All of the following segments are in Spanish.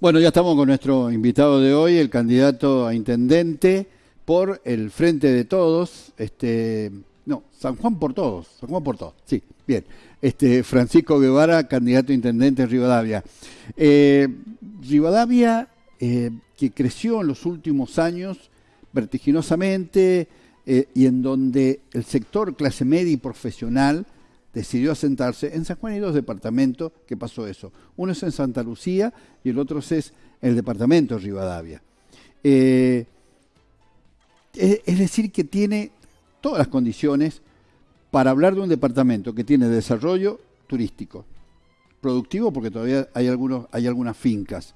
Bueno, ya estamos con nuestro invitado de hoy, el candidato a intendente por el Frente de Todos, este, no, San Juan por Todos, San Juan por Todos, sí, bien. Este, Francisco Guevara, candidato a intendente en Rivadavia. Eh, Rivadavia, eh, que creció en los últimos años vertiginosamente eh, y en donde el sector clase media y profesional decidió asentarse. En San Juan hay dos departamentos que pasó eso. Uno es en Santa Lucía y el otro es el departamento de Rivadavia. Eh, es decir, que tiene todas las condiciones para hablar de un departamento que tiene desarrollo turístico, productivo porque todavía hay, algunos, hay algunas fincas,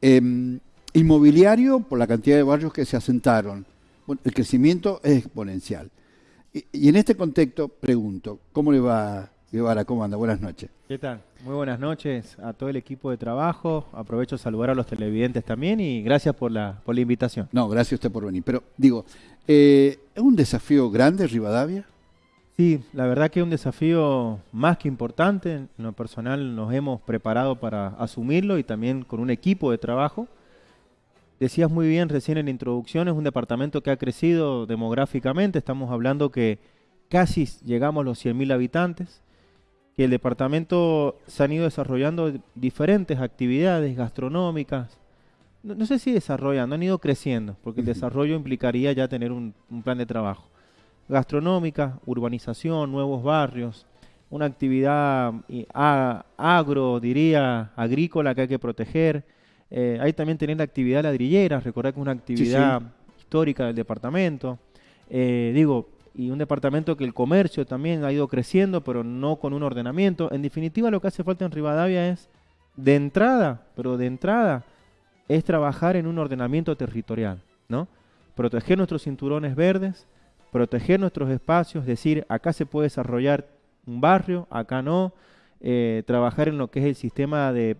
em, inmobiliario por la cantidad de barrios que se asentaron. el crecimiento es exponencial. Y, en este contexto, pregunto, ¿cómo le va, Guevara? ¿Cómo anda? Buenas noches. ¿Qué tal? Muy buenas noches a todo el equipo de trabajo. Aprovecho a saludar a los televidentes también y gracias por la, por la invitación. No, gracias a usted por venir. Pero digo, eh, ¿es un desafío grande Rivadavia? Sí, la verdad que es un desafío más que importante. En lo personal nos hemos preparado para asumirlo y también con un equipo de trabajo. Decías muy bien recién en la introducción, es un departamento que ha crecido demográficamente, estamos hablando que casi llegamos a los 100.000 habitantes, que el departamento se han ido desarrollando diferentes actividades gastronómicas, no, sé si desarrollando, han ido creciendo, porque el desarrollo implicaría ya tener un, plan de trabajo. Gastronómica, urbanización, nuevos barrios, una actividad agro, diría, agrícola que hay que proteger, eh, hay también tener la actividad ladrillera, recordar que es una actividad histórica del departamento. Eh, digo, y un departamento que el comercio también ha ido creciendo, pero no con un ordenamiento. En definitiva, lo que hace falta en Rivadavia es, de entrada, pero de entrada, es trabajar en un ordenamiento territorial, ¿no? Proteger nuestros cinturones verdes, proteger nuestros espacios, decir, acá se puede desarrollar un barrio, acá no, eh, trabajar en lo que es el sistema de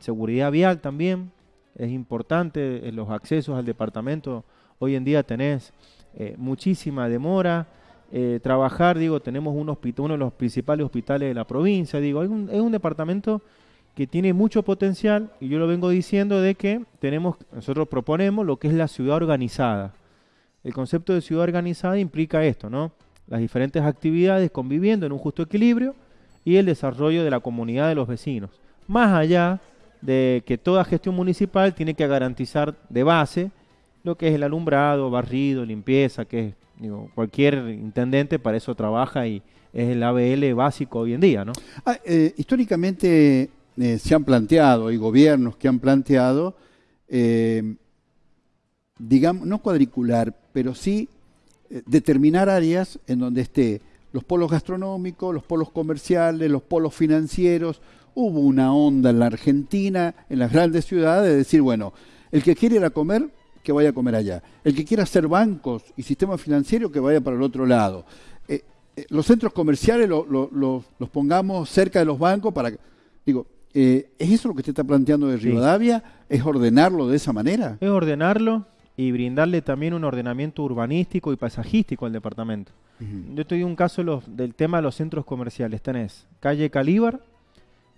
seguridad vial también, es importante en los accesos al departamento. Hoy en día tenés eh, muchísima demora. Eh, trabajar, digo, tenemos un hospital, uno de los principales hospitales de la provincia, digo, es un, departamento que tiene mucho potencial y yo lo vengo diciendo de que tenemos, nosotros proponemos lo que es la ciudad organizada. El concepto de ciudad organizada implica esto, ¿no? Las diferentes actividades conviviendo en un justo equilibrio y el desarrollo de la comunidad de los vecinos. Más allá de que toda gestión municipal tiene que garantizar de base lo que es el alumbrado, barrido, limpieza, que digo, cualquier intendente para eso trabaja y es el ABL básico hoy en día, ¿no? Ah, eh, históricamente eh, se han planteado, hay gobiernos que han planteado, eh, digamos, no cuadricular, pero sí determinar áreas en donde esté los polos gastronómicos, los polos comerciales, los polos financieros, hubo una onda en la Argentina, en las grandes ciudades, de decir, bueno, el que quiere ir a comer, que vaya a comer allá. El que quiera hacer bancos y sistema financiero, que vaya para el otro lado. Eh, eh, los centros comerciales los pongamos cerca de los bancos para... Digo, eh, ¿es eso lo que usted está planteando de Rivadavia? ¿Es ordenarlo de esa manera? Es ordenarlo y brindarle también un ordenamiento urbanístico y paisajístico al departamento. Yo estoy en un caso del tema de los centros comerciales. Tenés calle Calíbar,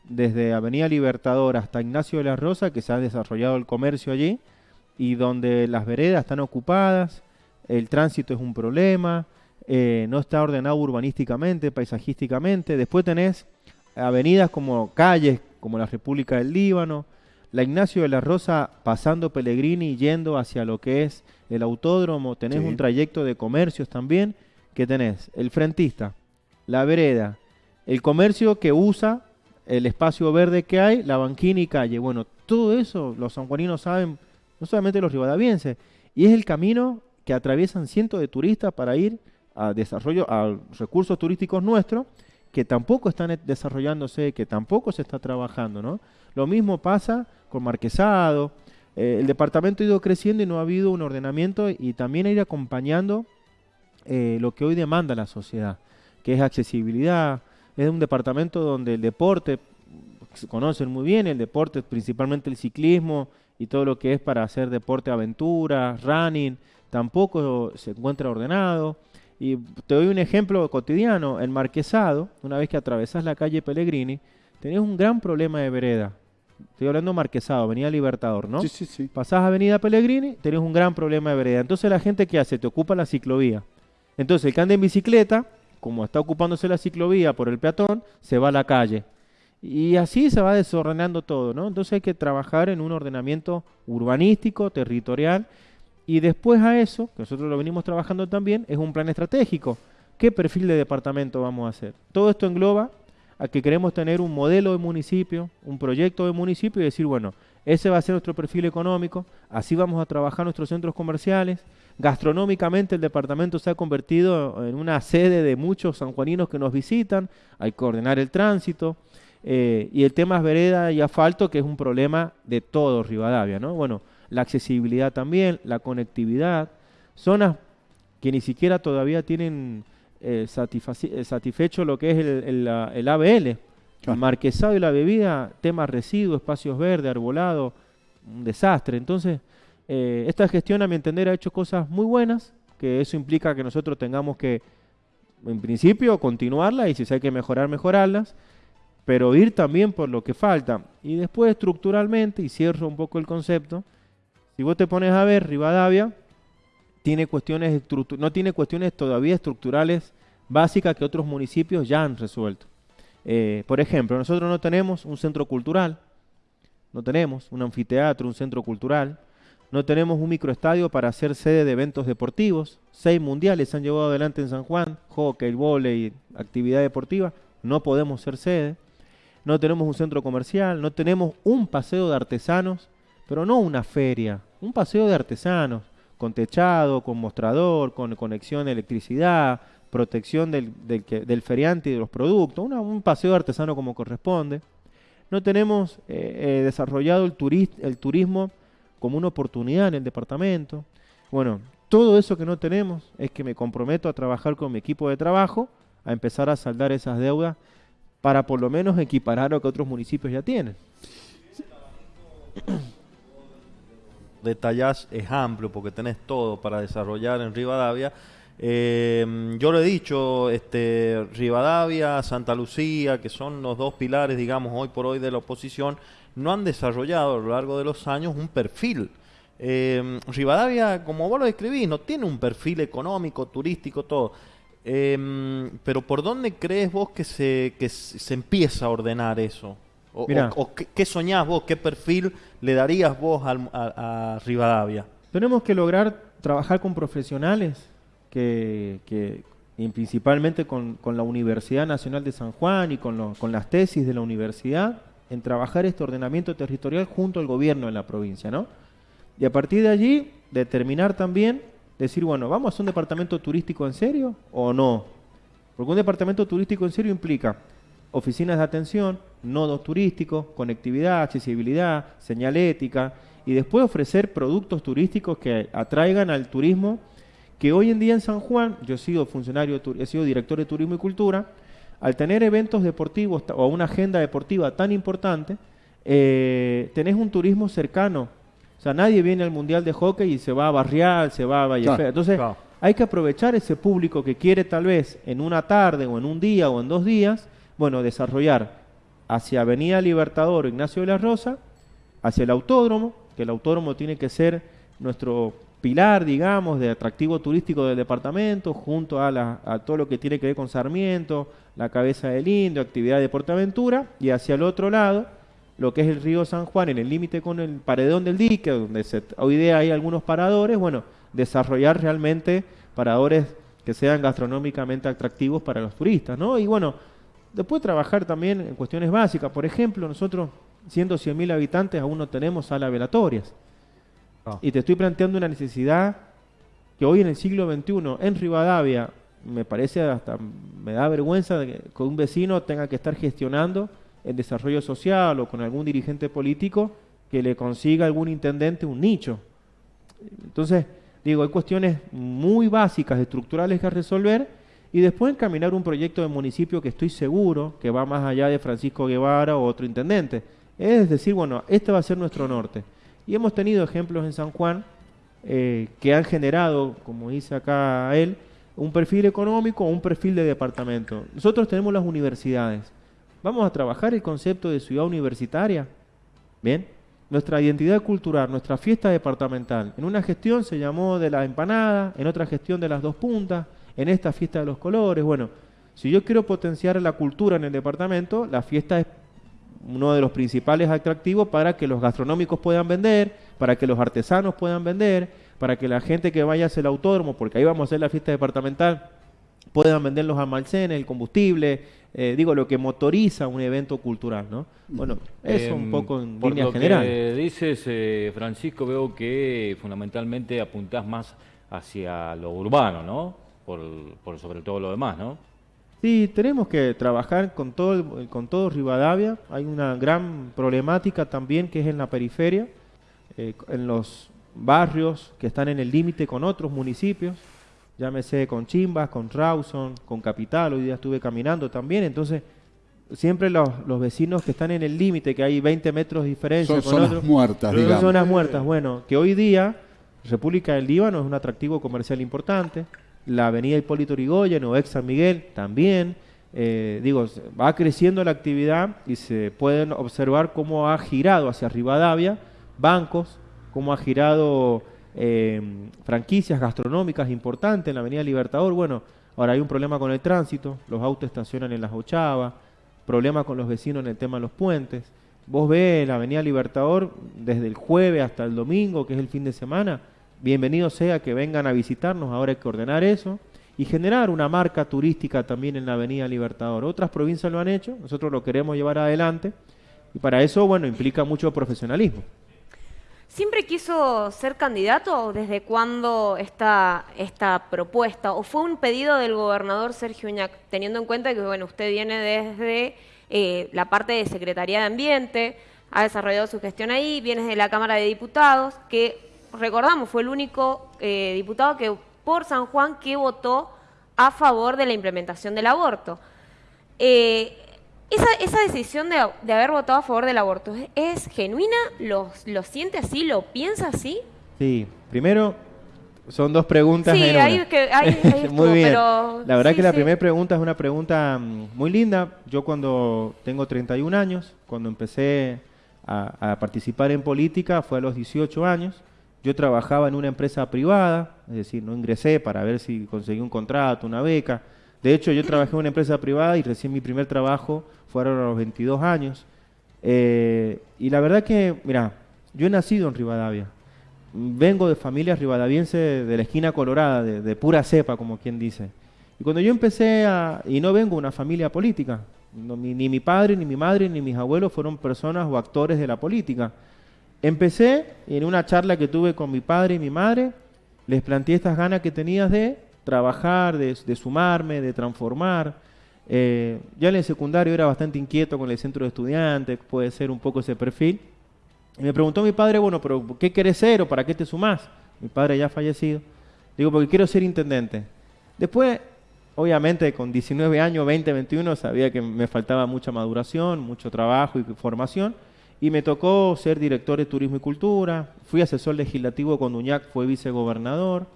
desde Avenida Libertador hasta Ignacio de la Rosa, que se ha desarrollado el comercio allí, y donde las veredas están ocupadas, el tránsito es un problema, eh, no está ordenado urbanísticamente, paisajísticamente. Después tenés avenidas como calles, como la República del Líbano, la Ignacio de la Rosa pasando Pellegrini yendo hacia lo que es el autódromo, tenés un trayecto de comercios también, que tenés el frentista, la vereda, el comercio que usa el espacio verde que hay, la banquina y calle. Bueno, todo eso los sanjuaninos saben, no solamente los rivadavienses, y es el camino que atraviesan cientos de turistas para ir a desarrollo, a recursos turísticos nuestros, que tampoco están desarrollándose, que tampoco se está trabajando, ¿no? Lo mismo pasa con Marquesado, eh, el departamento ha ido creciendo y no ha habido un ordenamiento y también ir acompañando eh, lo que hoy demanda la sociedad, que es accesibilidad, es un departamento donde el deporte, se conocen muy bien, el deporte, principalmente el ciclismo y todo lo que es para hacer deporte aventura, running, tampoco se encuentra ordenado. Y te doy un ejemplo cotidiano, el Marquesado, una vez que atravesas la calle Pellegrini, tenés un gran problema de vereda, estoy hablando Marquesado, Avenida Libertador, ¿no? Sí, sí, sí. Pasás Avenida Pellegrini, tenés un gran problema de vereda. Entonces la gente que hace, te ocupa la ciclovía. Entonces el que anda en bicicleta, como está ocupándose la ciclovía por el peatón, se va a la calle. Y así se va desordenando todo, ¿no? Entonces hay que trabajar en un ordenamiento urbanístico, territorial, y después a eso, que nosotros lo venimos trabajando también, es un plan estratégico. ¿Qué perfil de departamento vamos a hacer? Todo esto engloba a que queremos tener un modelo de municipio, un proyecto de municipio y decir, bueno, ese va a ser nuestro perfil económico, así vamos a trabajar nuestros centros comerciales. Gastronómicamente el departamento se ha convertido en una sede de muchos sanjuaninos que nos visitan, hay que ordenar el tránsito. Eh, y el tema es vereda y asfalto, que es un problema de todo Rivadavia, ¿no? Bueno, la accesibilidad también, la conectividad, zonas que ni siquiera todavía tienen eh, eh, satisfecho lo que es el, el, ABL. El marquesado y la bebida, temas residuos, espacios verdes, arbolado, un desastre. Entonces, eh, esta gestión, a mi entender, ha hecho cosas muy buenas, que eso implica que nosotros tengamos que, en principio, continuarla y si hay que mejorar, mejorarlas, pero ir también por lo que falta. Y después, estructuralmente, y cierro un poco el concepto, si vos te pones a ver, Rivadavia tiene cuestiones no tiene cuestiones todavía estructurales básicas que otros municipios ya han resuelto. Eh, por ejemplo, nosotros no tenemos un centro cultural, no tenemos un anfiteatro, un centro cultural, no tenemos un microestadio para hacer sede de eventos deportivos. Seis mundiales se han llevado adelante en San Juan, hockey, volei, actividad deportiva. No podemos ser sede. No tenemos un centro comercial, no tenemos un paseo de artesanos, pero no una feria, un paseo de artesanos con techado, con mostrador, con conexión de electricidad, protección del, feriante y de los productos, un paseo artesano como corresponde. No tenemos eh, eh, desarrollado el turismo como una oportunidad en el departamento. Bueno, todo eso que no tenemos es que me comprometo a trabajar con mi equipo de trabajo, a empezar a saldar esas deudas para por lo menos equiparar lo que otros municipios ya tienen detallas es amplio porque tenés todo para desarrollar en Rivadavia. Eh, yo lo he dicho, este, Rivadavia, Santa Lucía, que son los dos pilares, digamos, hoy por hoy de la oposición, no han desarrollado a lo largo de los años un perfil. Eh, Rivadavia, como vos lo describís, no tiene un perfil económico, turístico, todo. Eh, pero ¿por dónde crees vos que se, que se empieza a ordenar eso? O, qué, soñás vos? ¿Qué perfil le darías vos a, Rivadavia? Tenemos que lograr trabajar con profesionales que, que y principalmente con, la Universidad Nacional de San Juan y con, con las tesis de la universidad en trabajar este ordenamiento territorial junto al gobierno de la provincia, ¿no? Y a partir de allí determinar también, decir, bueno, ¿vamos a hacer un departamento turístico en serio o no? Porque un departamento turístico en serio implica oficinas de atención, nodos turísticos, conectividad, accesibilidad, señalética y después ofrecer productos turísticos que atraigan al turismo que hoy en día en San Juan, yo he sido funcionario, he sido director de turismo y cultura, al tener eventos deportivos o una agenda deportiva tan importante, eh, tenés un turismo cercano. O sea, nadie viene al Mundial de Hockey y se va a Barrial, se va a Valle Entonces, hay que aprovechar ese público que quiere tal vez en una tarde o en un día o en dos días bueno, desarrollar hacia Avenida Libertador Ignacio de la Rosa, hacia el autódromo, que el autódromo tiene que ser nuestro pilar, digamos, de atractivo turístico del departamento, junto a, todo lo que tiene que ver con Sarmiento, la cabeza del Indio, actividad de Portaventura, y hacia el otro lado, lo que es el río San Juan, en el límite con el paredón del dique, donde hoy día hay algunos paradores, bueno, desarrollar realmente paradores que sean gastronómicamente atractivos para los turistas, ¿no? Y bueno, Después trabajar también en cuestiones básicas. Por ejemplo, nosotros, siendo 100.000 habitantes, aún no tenemos salas velatorias. Y te estoy planteando una necesidad que hoy en el siglo XXI, en Rivadavia, me parece hasta, me da vergüenza de que un vecino tenga que estar gestionando el desarrollo social o con algún dirigente político que le consiga algún intendente un nicho. Entonces, digo, hay cuestiones muy básicas, estructurales que resolver y después encaminar un proyecto de municipio que estoy seguro que va más allá de Francisco Guevara o otro intendente. Es decir, bueno, este va a ser nuestro norte. Y hemos tenido ejemplos en San Juan eh, que han generado, como dice acá él, un perfil económico o un perfil de departamento. Nosotros tenemos las universidades. Vamos a trabajar el concepto de ciudad universitaria. Bien, nuestra identidad cultural, nuestra fiesta departamental. En una gestión se llamó de la empanada, en otra gestión de las dos puntas, en esta fiesta de los colores. Bueno, si yo quiero potenciar la cultura en el departamento, la fiesta es uno de los principales atractivos para que los gastronómicos puedan vender, para que los artesanos puedan vender, para que la gente que vaya hacia el autódromo, porque ahí vamos a hacer la fiesta departamental, puedan vender los almacenes, el combustible, eh, digo, lo que motoriza un evento cultural, ¿no? Bueno, eso un em, poco en por línea lo general. Que dices, eh, Francisco, veo que fundamentalmente apuntás más hacia lo urbano, ¿no? Por, por sobre todo lo demás, ¿no? Sí, tenemos que trabajar con todo, con todo Rivadavia. Hay una gran problemática también que es en la periferia, eh, en los barrios que están en el límite con otros municipios, llámese con Chimbas, con Rawson, con Capital, hoy día estuve caminando también, entonces siempre los, vecinos que están en el límite, que hay 20 metros de diferencia son con zonas muertas, digamos. Son zonas muertas, bueno, que hoy día República del Líbano es un atractivo comercial importante, la avenida Hipólito Yrigoyen o ex San Miguel también. Eh, digo, va creciendo la actividad y se pueden observar cómo ha girado hacia Rivadavia bancos, cómo ha girado eh, franquicias gastronómicas importantes en la avenida Libertador. Bueno, ahora hay un problema con el tránsito, los autos estacionan en las ochavas, problema con los vecinos en el tema de los puentes. Vos ves la avenida Libertador desde el jueves hasta el domingo, que es el fin de semana, bienvenido sea que vengan a visitarnos, ahora hay que ordenar eso y generar una marca turística también en la Avenida Libertador. Otras provincias lo han hecho, nosotros lo queremos llevar adelante y para eso, bueno, implica mucho profesionalismo. ¿Siempre quiso ser candidato desde cuándo está esta propuesta? ¿O fue un pedido del gobernador Sergio Uñac, teniendo en cuenta que bueno, usted viene desde eh, la parte de Secretaría de Ambiente, ha desarrollado su gestión ahí, viene de la Cámara de Diputados, que recordamos, fue el único eh, diputado que por San Juan que votó a favor de la implementación del aborto. Eh, esa, decisión de, haber votado a favor del aborto, ¿es, genuina? ¿Lo, siente así? ¿Lo piensa así? Sí, primero son dos preguntas. Sí, ahí, que, muy bien. la verdad que la primera pregunta es una pregunta mm, muy linda. Yo cuando tengo 31 años, cuando empecé a, a participar en política, fue a los 18 años. Yo trabajaba en una empresa privada, es decir, no ingresé para ver si conseguí un contrato, una beca. De hecho, yo trabajé en una empresa privada y recién mi primer trabajo fueron a los 22 años. Eh, y la verdad que, mira, yo he nacido en Rivadavia. Vengo de familia rivadaviense de la esquina colorada, de, pura cepa, como quien dice. Y cuando yo empecé a... Y no vengo de una familia política. ni mi padre, ni mi madre, ni mis abuelos fueron personas o actores de la política. Empecé en una charla que tuve con mi padre y mi madre, les planteé estas ganas que tenías de trabajar, de, sumarme, de transformar. Eh, ya en el secundario era bastante inquieto con el centro de estudiantes, puede ser un poco ese perfil. Y me preguntó mi padre, bueno, pero ¿qué querés ser o para qué te sumás? Mi padre ya ha fallecido. Digo, porque quiero ser intendente. Después, obviamente, con 19 años, 20, 21, sabía que me faltaba mucha maduración, mucho trabajo y formación. Y me tocó ser director de Turismo y Cultura, fui asesor legislativo cuando Uñac fue vicegobernador,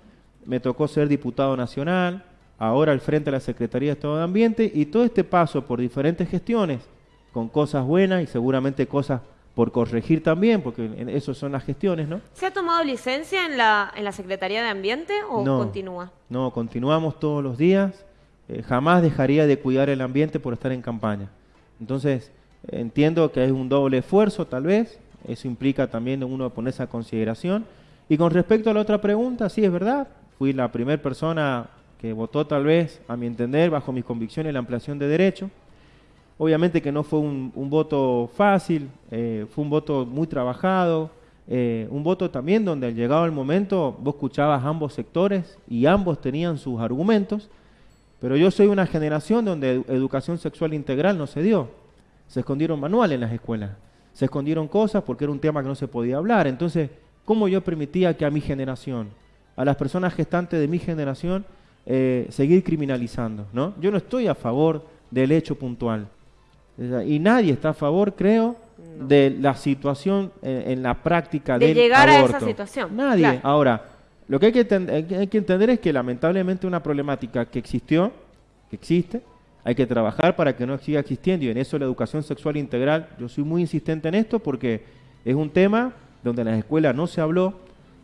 me tocó ser diputado nacional, ahora al frente de la Secretaría de Estado de Ambiente, y todo este paso por diferentes gestiones, con cosas buenas y seguramente cosas por corregir también, porque eso son las gestiones, ¿no? ¿Se ha tomado licencia en la, en la Secretaría de Ambiente o continúa? No, continuamos todos los días. Eh, jamás dejaría de cuidar el ambiente por estar en campaña. Entonces, Entiendo que es un doble esfuerzo tal vez, eso implica también uno ponerse a consideración. Y con respecto a la otra pregunta, sí es verdad, fui la primera persona que votó tal vez, a mi entender, bajo mis convicciones, la ampliación de derecho. Obviamente que no fue un, voto fácil, eh, fue un voto muy trabajado, eh, un voto también donde al llegado el momento vos escuchabas ambos sectores y ambos tenían sus argumentos, pero yo soy una generación donde educación sexual integral no se dio. Se escondieron manuales en las escuelas. Se escondieron cosas porque era un tema que no se podía hablar. Entonces, ¿cómo yo permitía que a mi generación, a las personas gestantes de mi generación, eh, seguir criminalizando? ¿no? Yo no estoy a favor del hecho puntual. Y nadie está a favor, creo, de la situación en, la práctica de llegar a esa situación. Nadie. Ahora, lo que hay que, hay que entender es que lamentablemente una problemática que existió, que existe, hay que trabajar para que no siga existiendo y en eso la educación sexual integral, yo soy muy insistente en esto porque Es un tema donde en las escuelas no se habló,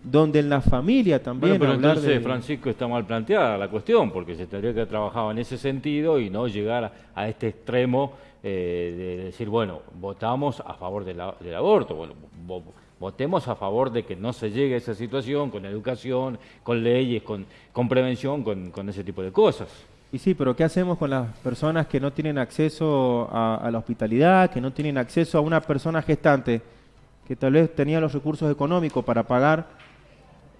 donde en la familia también Bueno, pero entonces, de- Francisco, está mal planteada la cuestión, porque se tendría que haber trabajado en ese sentido y no llegar a, a este extremo eh, de decir, bueno, votamos a favor del aborto. Bueno, vo- votemos a favor de que no se llegue a esa situación con educación, con leyes, con, con prevención, con, con ese tipo de cosas. Y sí, pero ¿qué hacemos con las personas que no tienen acceso a, a la hospitalidad, que no tienen acceso a una persona gestante que tal vez tenía los recursos económicos para pagar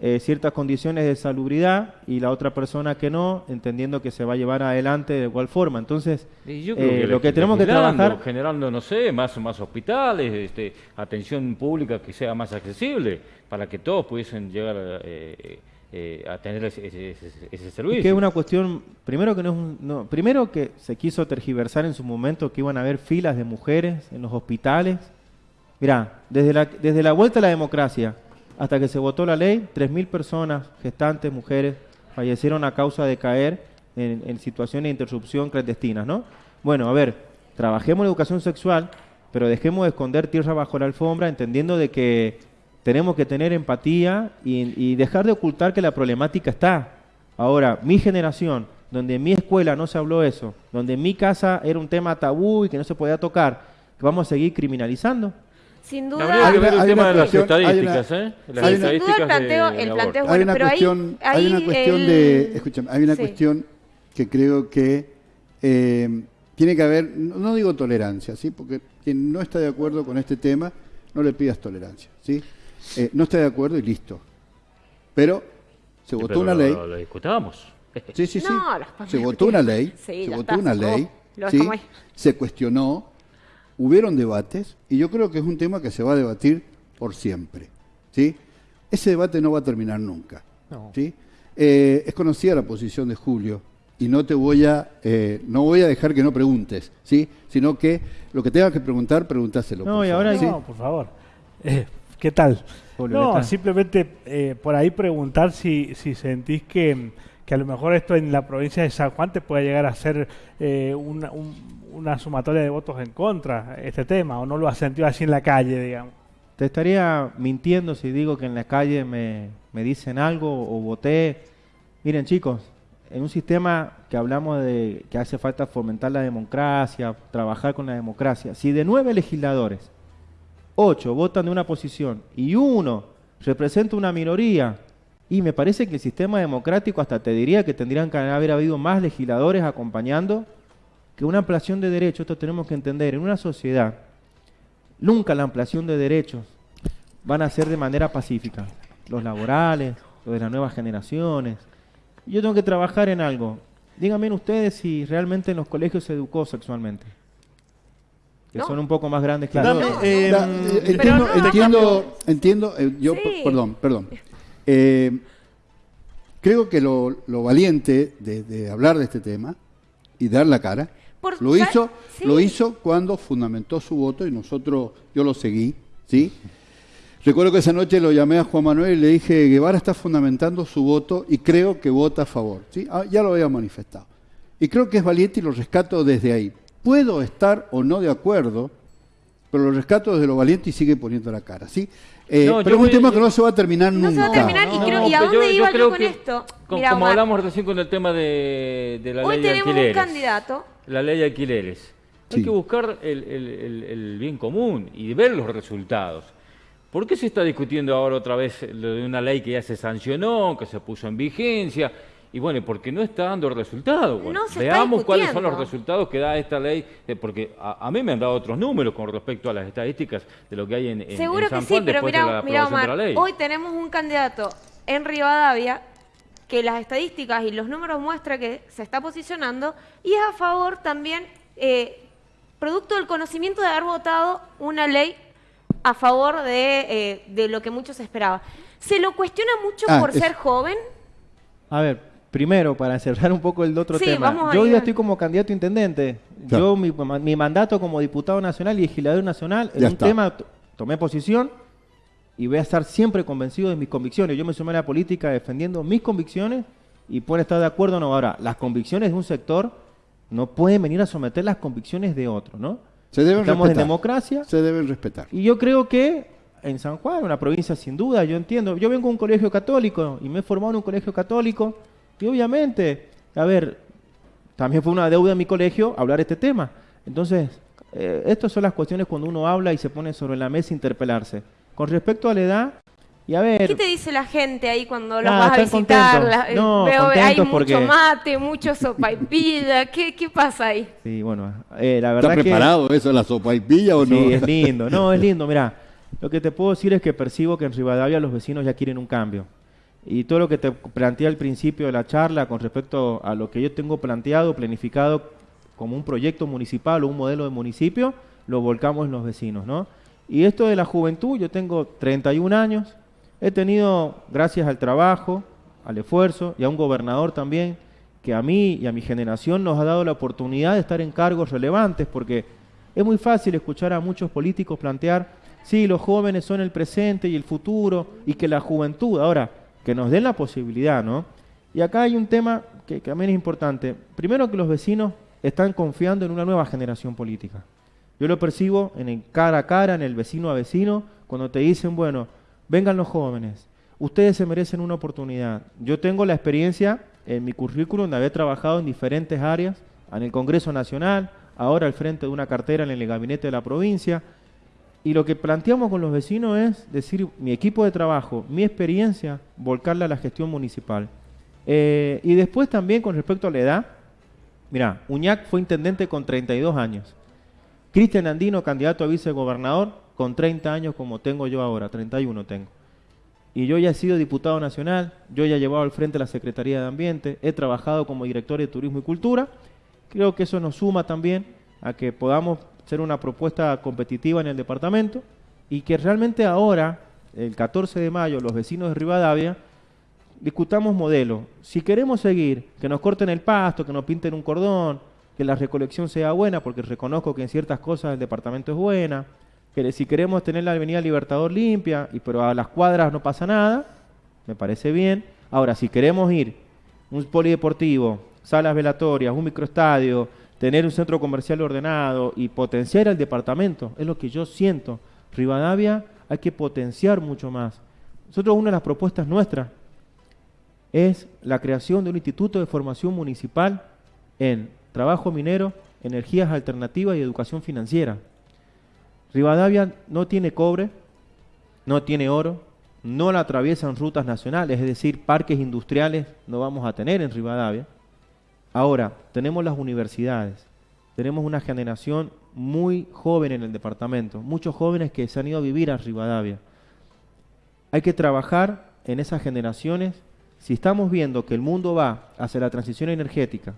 eh, ciertas condiciones de salubridad y la otra persona que no, entendiendo que se va a llevar adelante de igual forma? Entonces, yo eh, creo lo que tenemos que trabajar... generando, no sé, más, más hospitales, este, atención pública que sea más accesible, para que todos pudiesen llegar eh, eh, a tener ese, ese- ese- ese servicio. Y que es una cuestión, primero que no es un- no, primero que se quiso tergiversar en su momento que iban a haber filas de mujeres en los hospitales. Mirá, desde la, desde la vuelta a la democracia hasta que se votó la ley, 3.000 personas, gestantes, mujeres, fallecieron a causa de caer en, en situaciones de interrupción clandestinas, ¿no? Bueno, a ver, trabajemos en educación sexual, pero dejemos de esconder tierra bajo la alfombra, entendiendo de que tenemos que tener empatía y, y dejar de ocultar que la problemática está. Ahora, mi generación, donde en mi escuela no se habló eso, donde en mi casa era un tema tabú y que no se podía tocar, ¿vamos a seguir criminalizando? Sin Habría duda, que ver Hay el una tema de las cuestión- hay estadísticas, una- ¿eh? Las Sí, sin duda el estadísticas planteo, de- el hay bueno, una pero ahí- cuestión, hay una cuestión el- de, escúchame, hay una Sí. cuestión que creo que eh, tiene que haber, no no digo tolerancia, sí, porque quien no está de acuerdo con este tema, no le pidas tolerancia, sí. Eh, no está de acuerdo y listo. Pero se Sí, votó pero una lo- ley. Lo, lo discutamos. Sí, sí, sí. No, se votó una ley, Sí, se votó una ley, se cuestionó, hubieron debates y yo creo que es un tema que se va a debatir por siempre, ¿sí? Ese debate no va a terminar nunca, ¿sí? Eh, es conocida la posición de Julio y no te voy a, eh, no voy a dejar que no preguntes, ¿sí? Sino que lo que tengas que preguntar, preguntáselo. No, por y favor, ahora ¿sí? No, por favor. Eh, ¿Qué tal? Julio, no, ¿qué tal? simplemente eh, por ahí preguntar si, si sentís que, que a lo mejor esto en la provincia de San Juan te puede llegar a ser eh, una, un- una sumatoria de votos en contra, este tema, o no lo has sentido así en la calle, digamos. Te estaría mintiendo si digo que en la calle me, me dicen algo o voté. Miren chicos, en un sistema que hablamos de que hace falta fomentar la democracia, trabajar con la democracia, si de nueve legisladores, ocho votan de una posición y uno representa una minoría, y me parece que el sistema democrático hasta te diría que tendrían que haber habido más legisladores acompañando que una ampliación de derechos, esto tenemos que entender, en una sociedad Nunca la ampliación de derechos van a ser de manera pacífica. Los laborales, los de las nuevas generaciones. Yo tengo que trabajar en algo. Díganme ustedes si realmente en los colegios se educó sexualmente. Que No. son un poco más grandes que Dame, nosotros. eh, Da- eh, entiendo, no, entiendo, entiendo, eh, yo, Sí. perdón, perdón. Eh, creo que lo, lo valiente de, de hablar de este tema y dar la cara, Por- lo ¿sabes? hizo, Sí. lo hizo cuando fundamentó su voto y nosotros, yo lo seguí, ¿sí? Recuerdo que esa noche lo llamé a Juan Manuel y le dije, Guevara está fundamentando su voto y creo que vota a favor, ¿sí? Ah, ya lo había manifestado. Y creo que es valiente y lo rescato desde ahí. Puedo estar o no de acuerdo, pero lo rescato desde lo valiente y sigue poniendo la cara, ¿sí? Eh, No, pero es un voy- tema que no se va a terminar No nunca. se va a terminar y creo- ¿y a dónde iba yo creo con que, esto? Mira, como Omar. hablamos recién con el tema de, de la Hoy ley de tenemos un alquileres. candidato. La ley de alquileres. Hay que buscar el, el- el- el bien común y ver los resultados. ¿Por qué se está discutiendo ahora otra vez lo de una ley que ya se sancionó, que se puso en vigencia? Y bueno, porque no está dando resultados. Bueno, No se está veamos cuáles son los resultados que da esta ley, eh, porque a, a mí me han dado otros números con respecto a las estadísticas de lo que hay en, en- Seguro en San que sí, pero de la aprobación Omar, de la ley. hoy tenemos un candidato en Rivadavia que las estadísticas y los números muestran que se está posicionando y es a favor también, eh, producto del conocimiento de haber votado una ley a favor de, eh, de lo que muchos esperaban. ¿Se lo cuestiona mucho Ah, por es- ser joven? A ver, primero, para cerrar un poco el otro Sí, tema. vamos Yo dale. estoy como candidato a intendente. Claro. Yo, mi, mi mandato como diputado nacional y legislador nacional, en Ya un está. tema tomé posición y voy a estar siempre convencido de mis convicciones. Yo me sumé a la política defendiendo mis convicciones y pueden estar de acuerdo o no. Ahora, las convicciones de un sector no pueden venir a someter las convicciones de otro, ¿no? Se deben Estamos en respetar. democracia Se deben respetar. y yo creo que en San Juan, una provincia sin duda, yo entiendo. Yo vengo de un colegio católico y me he formado en un colegio católico y obviamente, a ver, también fue una deuda de mi colegio hablar este tema. Entonces, eh, estas son las cuestiones cuando uno habla y se pone sobre la mesa interpelarse. Con respecto a la edad, y a ver... ¿Qué te dice la gente ahí cuando los Nada, vas a visitar? La- eh, No, veo, hay mucho porque- mate, mucho sopaipilla. ¿Qué, ¿Qué pasa ahí? Sí, bueno, eh, la verdad ¿Está que... preparado eso, la sopa y pilla o no? Sí, es lindo. No, es lindo. Mira, lo que te puedo decir es que percibo que en Rivadavia los vecinos ya quieren un cambio. Y todo lo que te planteé al principio de la charla con respecto a lo que yo tengo planteado, planificado como un proyecto municipal o un modelo de municipio, lo volcamos en los vecinos, ¿no? Y esto de la juventud, yo tengo 31 años, he tenido, gracias al trabajo, al esfuerzo y a un gobernador también, que a mí y a mi generación nos ha dado la oportunidad de estar en cargos relevantes, porque es muy fácil escuchar a muchos políticos plantear, sí, los jóvenes son el presente y el futuro, y que la juventud, ahora, que nos den la posibilidad, ¿no? Y acá hay un tema que, que también es importante. Primero que los vecinos están confiando en una nueva generación política. Yo lo percibo en el cara a cara, en el vecino a vecino, cuando te dicen, bueno, vengan los jóvenes, ustedes se merecen una oportunidad. Yo tengo la experiencia en mi currículum de haber trabajado en diferentes áreas, en el Congreso Nacional, ahora al frente de una cartera en el gabinete de la provincia, y lo que planteamos con los vecinos es decir, mi equipo de trabajo, mi experiencia, volcarla a la gestión municipal. Eh, y después también con respecto a la edad, mira, Uñac fue intendente con 32 años. Cristian Andino, candidato a vicegobernador, con 30 años como tengo yo ahora, 31 tengo. Y yo ya he sido diputado nacional, yo ya he llevado al frente la Secretaría de Ambiente, he trabajado como director de Turismo y Cultura. Creo que eso nos suma también a que podamos ser una propuesta competitiva en el departamento y que realmente ahora, el 14 de mayo, los vecinos de Rivadavia, discutamos modelo. Si queremos seguir, que nos corten el pasto, que nos pinten un cordón, que la recolección sea buena, porque reconozco que en ciertas cosas el departamento es buena, que si queremos tener la avenida Libertador limpia, y pero a las cuadras no pasa nada, me parece bien. Ahora, si queremos ir un polideportivo, salas velatorias, un microestadio, tener un centro comercial ordenado y potenciar el departamento, es lo que yo siento. Rivadavia hay que potenciar mucho más. Nosotros una de las propuestas nuestras es la creación de un instituto de formación municipal en trabajo minero, energías alternativas y educación financiera. Rivadavia no tiene cobre, no tiene oro, no la atraviesan rutas nacionales, es decir, parques industriales no vamos a tener en Rivadavia. Ahora, tenemos las universidades, tenemos una generación muy joven en el departamento, muchos jóvenes que se han ido a vivir a Rivadavia. Hay que trabajar en esas generaciones. Si estamos viendo que el mundo va hacia la transición energética,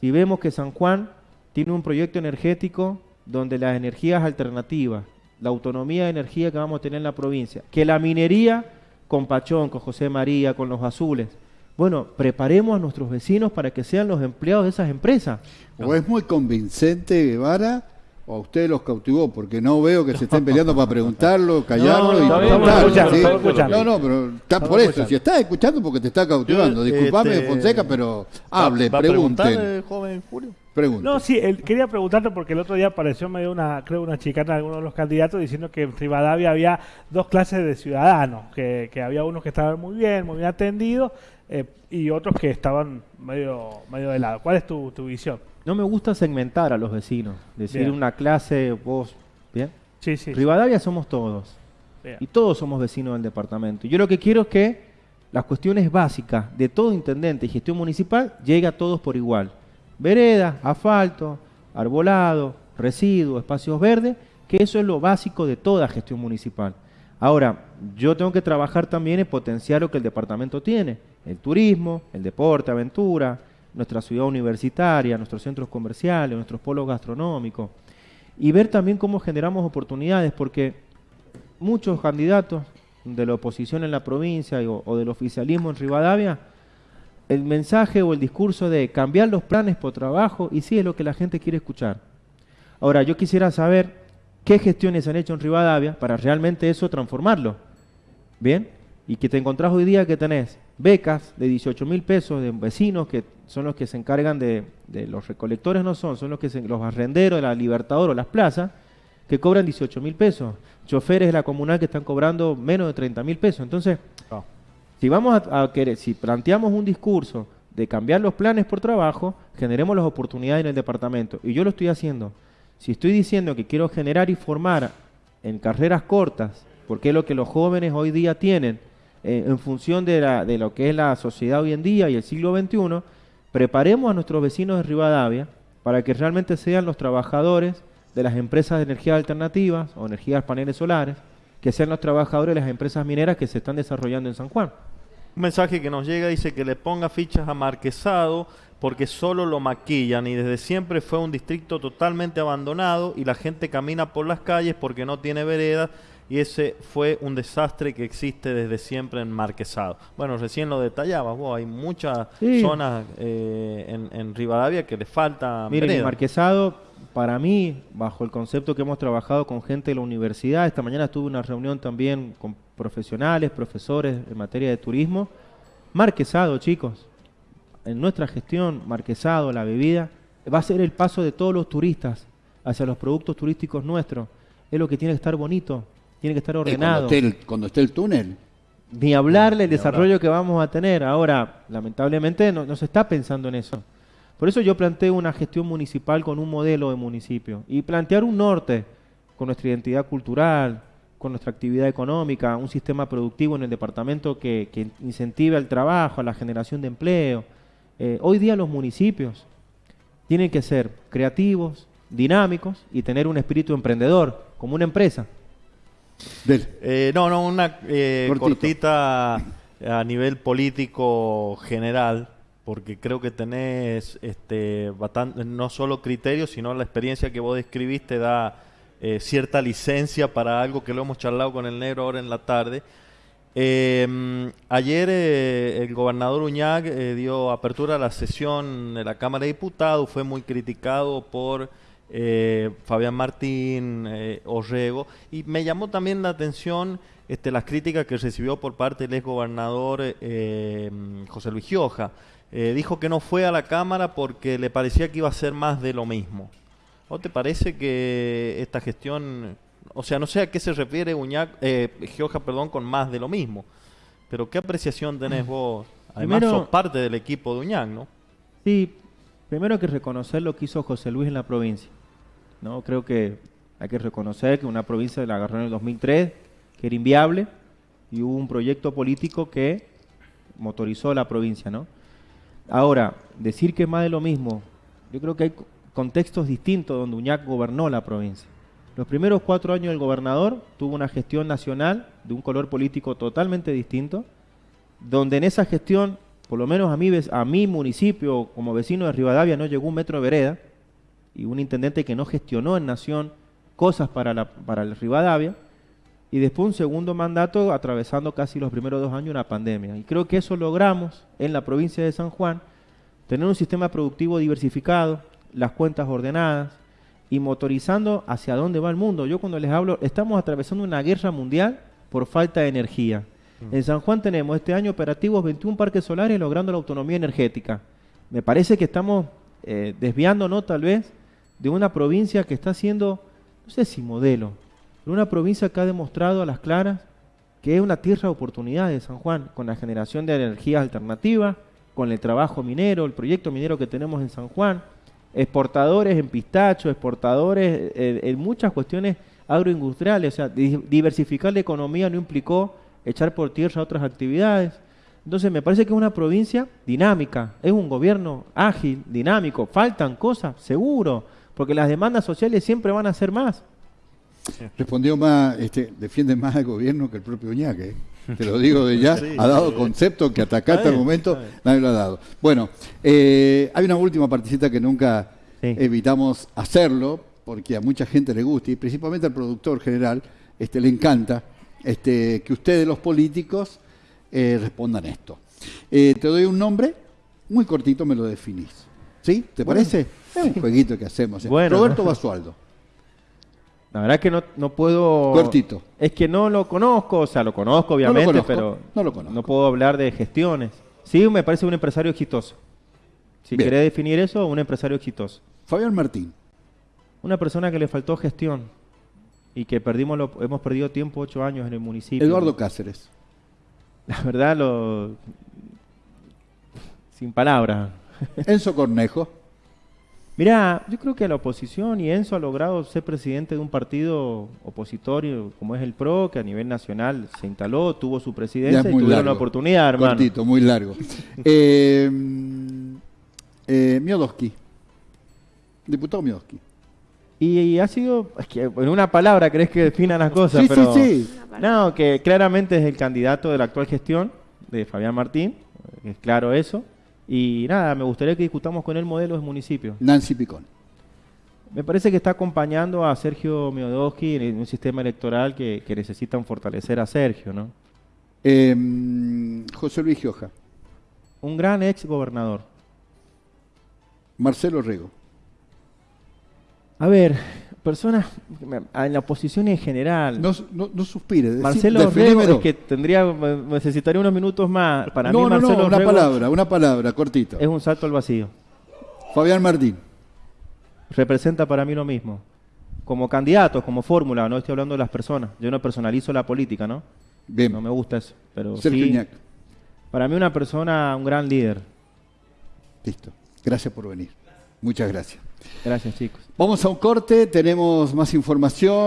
si vemos que San Juan tiene un proyecto energético donde las energías alternativas, la autonomía de energía que vamos a tener en la provincia, que la minería con Pachón, con José María, con los azules, bueno, preparemos a nuestros vecinos para que sean los empleados de esas empresas. ¿O es muy convincente Guevara o a usted los cautivó? Porque no veo que se estén peleando para preguntarlo, callarlo No, y escuchando, ¿sí? No, no, pero está por eso. Si estás escuchando porque te está cautivando. Disculpame, este, Fonseca, pero hable, ¿Va a preguntar, pregunten. joven Julio? pregunten. No, sí, él- quería preguntarte porque el otro día apareció medio una, creo una chicana de algunos de los candidatos diciendo que en Rivadavia había dos clases de ciudadanos, que, que había unos que estaban muy bien, muy bien atendidos eh, y otros que estaban medio, medio de lado. ¿Cuál es tu, tu visión? No me gusta segmentar a los vecinos, decir Bien. una clase, vos, ¿bien? Sí, sí. Rivadavia somos todos. Bien. Y todos somos vecinos del departamento. Yo lo que quiero es que las cuestiones básicas de todo intendente y gestión municipal llegue a todos por igual. Veredas, asfalto, arbolado, residuos, espacios verdes, que eso es lo básico de toda gestión municipal. Ahora, yo tengo que trabajar también en potenciar lo que el departamento tiene, el turismo, el deporte, aventura, nuestra ciudad universitaria, nuestros centros comerciales, nuestros polos gastronómicos, y ver también cómo generamos oportunidades, porque muchos candidatos de la oposición en la provincia o del oficialismo en Rivadavia, el mensaje o el discurso de cambiar los planes por trabajo, y sí es lo que la gente quiere escuchar. Ahora, yo quisiera saber qué gestiones se han hecho en Rivadavia para realmente eso transformarlo. ¿Bien? Y que te encontrás hoy día que tenés becas de 18 mil pesos de vecinos que son los que se encargan de, de los recolectores, no son, son los que se- los arrenderos de la Libertador o las plazas, que cobran 18 mil pesos, choferes de la comunal que están cobrando menos de 30 mil pesos. Entonces, Ah. si vamos a, a querer, si planteamos un discurso de cambiar los planes por trabajo, generemos las oportunidades en el departamento. Y yo lo estoy haciendo. Si estoy diciendo que quiero generar y formar en carreras cortas, porque es lo que los jóvenes hoy día tienen, eh, en función de, de lo que es la sociedad hoy en día y el siglo XXI, preparemos a nuestros vecinos de Rivadavia para que realmente sean los trabajadores de las empresas de energías alternativas o energías paneles solares, que sean los trabajadores de las empresas mineras que se están desarrollando en San Juan. Un mensaje que nos llega dice que le ponga fichas a Marquesado porque solo lo maquillan y desde siempre fue un distrito totalmente abandonado y la gente camina por las calles porque no tiene veredas y ese fue un desastre que existe desde siempre en Marquesado. Bueno, recién lo detallabas vos, hay muchas Sí. zonas eh, en, en Rivadavia que le falta Miren, el marquesado, para mí, bajo el concepto que hemos trabajado con gente de la universidad, esta mañana tuve una reunión también con profesionales, profesores en materia de turismo. Marquesado, chicos, en nuestra gestión, Marquesado, la bebida, va a ser el paso de todos los turistas hacia los productos turísticos nuestros. Es lo que tiene que estar bonito, tiene que estar Eh, cuando, ordenado. esté el, cuando esté el túnel. Ni hablarle el desarrollo que vamos a tener. Ahora, lamentablemente, no, no se está pensando en eso. Por eso yo planteo una gestión municipal con un modelo de municipio y plantear un norte con nuestra identidad cultural, con nuestra actividad económica, un sistema productivo en el departamento que, que incentive al trabajo, a la generación de empleo. Eh, hoy día los municipios tienen que ser creativos, dinámicos y tener un espíritu emprendedor, como una empresa. Eh, no, no, una eh, cortita a nivel político general, porque creo que tenés este, bastante, no solo criterios, sino la experiencia que vos describiste da eh, cierta licencia para algo que lo hemos charlado con el negro ahora en la tarde. Mm, ayer eh, el gobernador Uñac eh, dio apertura a la sesión de la Cámara de Diputados, fue muy criticado por eh, Fabián Martín, eh, Orrego, y me llamó también la atención este, las críticas que recibió por parte del exgobernador eh, mm, José Luis Gioja. Eh, dijo que no fue a la Cámara porque le parecía que iba a ser más de lo mismo. ¿O te parece que esta gestión, o sea, no sé a qué se refiere Uñac, eh, Gioja, perdón, con más de lo mismo? Pero ¿qué apreciación tenés vos? Además, Primero- sos parte del equipo de Uñac, ¿no? Sí, primero hay que reconocer lo que hizo José Luis en la provincia. ¿no? Creo que hay que reconocer que una provincia la agarró en el 2003, que era inviable, y hubo un proyecto político que motorizó la provincia. ¿no? Ahora, decir que es más de lo mismo, yo creo que hay co- contextos distintos donde Uñac gobernó la provincia. Los primeros cuatro años del gobernador tuvo una gestión nacional de un color político totalmente distinto, donde en esa gestión, por lo menos a mi, a mi municipio, como vecino de Rivadavia, no llegó un metro de vereda, y un intendente que no gestionó en Nación cosas para, la, para el Rivadavia, y después un segundo mandato atravesando casi los primeros dos años una pandemia. Y creo que eso logramos en la provincia de San Juan, tener un sistema productivo diversificado, las cuentas ordenadas y motorizando hacia dónde va el mundo. Yo cuando les hablo, estamos atravesando una guerra mundial por falta de energía. En San Juan tenemos este año operativos 21 parques solares logrando la autonomía energética. Me parece que estamos eh, desviándonos tal vez de una provincia que está siendo, no sé si modelo, pero una provincia que ha demostrado a las claras que es una tierra de oportunidades, San Juan, con la generación de energías alternativas, con el trabajo minero, el proyecto minero que tenemos en San Juan, exportadores en pistacho, exportadores eh, en muchas cuestiones agroindustriales, o sea, di- diversificar la economía no implicó echar por tierra otras actividades. Entonces me parece que es una provincia dinámica, es un gobierno ágil, dinámico, faltan cosas, seguro, porque las demandas sociales siempre van a ser más. Respondió más, este, defiende más al gobierno que el propio Uñac, ¿eh? Te lo digo de ya, Sí. ha dado concepto que hasta acá hasta el momento nadie lo ha dado. Bueno, eh, hay una última partecita que nunca Sí. evitamos hacerlo, porque a mucha gente le gusta, y principalmente al productor general, este, le encanta este, que ustedes los políticos eh, respondan esto. Eh, te doy un nombre, muy cortito me lo definís. ¿Sí? ¿Te parece? Es un jueguito que hacemos. ¿eh? Bueno. Roberto Basualdo. La verdad que no, no puedo... Cortito. Es que no lo conozco, o sea, lo conozco obviamente, conozco, pero no lo conozco. puedo hablar de gestiones. Sí, me parece un empresario exitoso. Si Bien. querés definir eso, un empresario exitoso. Fabián Martín. Una persona que le faltó gestión. Y que perdimos lo- hemos perdido tiempo ocho años en el municipio. Eduardo Cáceres. La verdad, lo... sin palabras. Enzo Cornejo. Mirá, yo creo que la oposición y Enzo ha logrado ser presidente de un partido opositorio como es el PRO, que a nivel nacional se instaló, tuvo su presidencia es y tuvieron largo. la oportunidad, hermano. Cortito, muy largo. eh, eh, Miodowski. Diputado Miodowski. Y, y ha sido, es que en una palabra crees que definan las cosas, Sí, pero sí, sí. no, que claramente es el candidato de la actual gestión de Fabián Martín, es claro eso. Y nada, me gustaría que discutamos con él modelos de municipio. Nancy Picón. Me parece que está acompañando a Sergio Miodowski en un sistema electoral que, que necesitan fortalecer a Sergio, ¿no? Eh, José Luis Gioja. Un gran ex gobernador. Marcelo Rego. A ver, personas en la oposición en general. No, no, no suspire. Marcelo Rego es que tendría, necesitaría unos minutos más. Para no, mí no, Marcelo no, una Rego palabra, una palabra, cortito. es un salto al vacío. Fabián Martín. Representa para mí lo mismo. Como candidato, como fórmula, no estoy hablando de las personas. Yo no personalizo la política, ¿no? Bien. No me gusta eso. Pero Sergio sí, para mí una persona, un gran líder. Listo. Gracias por venir. Muchas gracias. Gracias, chicos. Vamos a un corte, tenemos más información.